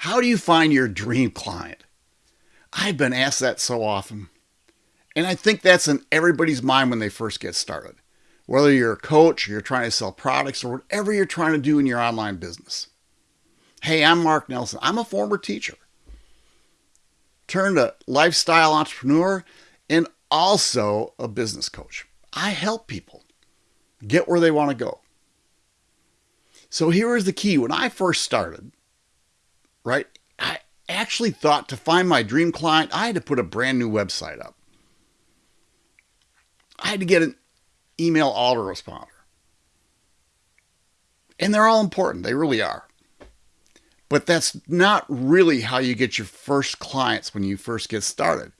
How do you find your dream client? I've been asked that so often. And I think that's in everybody's mind when they first get started. Whether you're a coach or you're trying to sell products or whatever you're trying to do in your online business. Hey, I'm Mark Nelson. I'm a former teacher, turned a lifestyle entrepreneur, and also a business coach. I help people get where they want to go. So here is the key. When I first started, right, I actually thought to find my dream client, I had to put a brand new website up. I had to get an email autoresponder. And they're all important. They really are. But that's not really how you get your first clients when you first get started.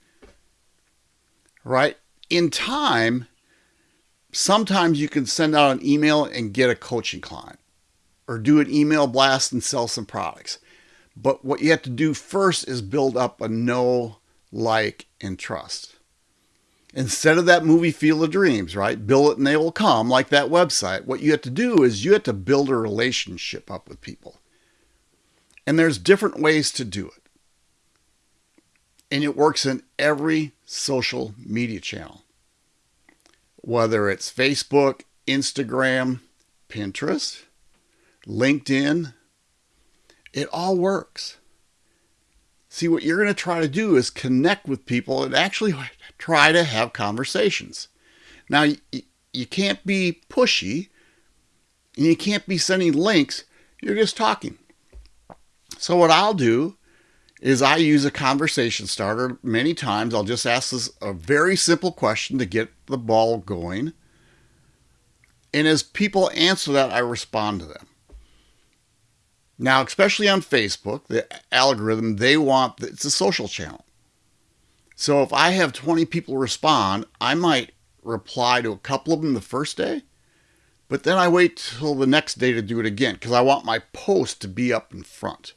Right? In time, sometimes you can send out an email and get a coaching client or do an email blast and sell some products. But what you have to do first is build up a know, like, and trust. Instead of that movie Field of Dreams, right? Build it and they will come, like that website. What you have to do is you have to build a relationship up with people. And there's different ways to do it. And it works in every social media channel whether it's Facebook, Instagram, Pinterest, LinkedIn, it all works. See, what you're going to try to do is connect with people and actually try to have conversations. Now, you can't be pushy and you can't be sending links. You're just talking. So, what I'll do is I use a conversation starter many times. I'll just ask this a very simple question to get the ball going. And as people answer that, I respond to them. Now, especially on Facebook, the algorithm, they want, it's a social channel. So if I have 20 people respond, I might reply to a couple of them the first day, but then I wait till the next day to do it again because I want my post to be up in front.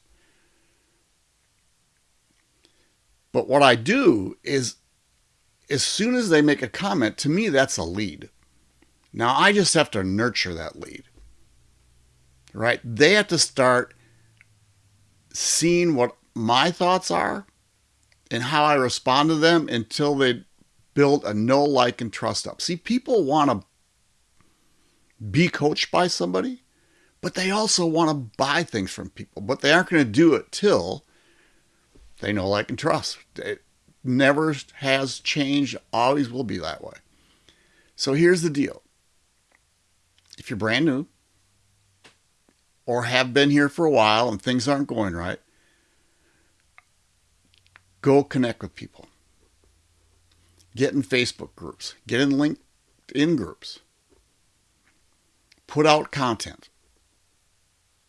But what I do is, as soon as they make a comment, to me, that's a lead. Now I just have to nurture that lead, right? They have to start seeing what my thoughts are and how I respond to them until they build a know, like, and trust up. See, people want to be coached by somebody, but they also want to buy things from people, but they aren't going to do it till they know, like, and trust. It never has changed, always will be that way. So here's the deal. If you're brand new or have been here for a while and things aren't going right, go connect with people. Get in Facebook groups, get in LinkedIn groups, put out content.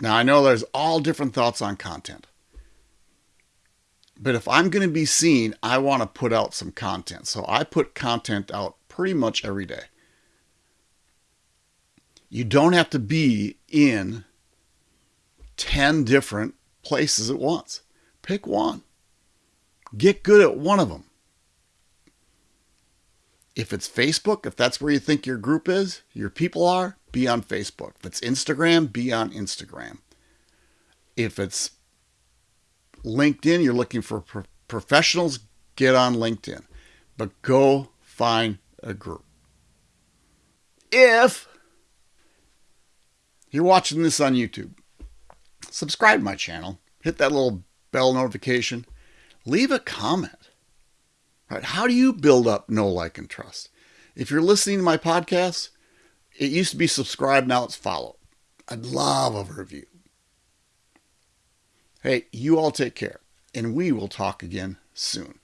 Now, I know there's all different thoughts on content. But if I'm going to be seen, I want to put out some content. So I put content out pretty much every day. You don't have to be in 10 different places at once. Pick one. Get good at one of them. If it's Facebook, if that's where you think your group is, your people are, be on Facebook. If it's Instagram, be on Instagram. If it's LinkedIn, you're looking for pro- professionals, get on LinkedIn. But go find a group. If you're watching this on YouTube, subscribe my channel, hit that little bell notification, leave a comment. Right? How do you build up know, like, and trust? If you're listening to my podcast, it used to be subscribe, now it's follow. I'd love a review. Hey, you all take care, and we will talk again soon.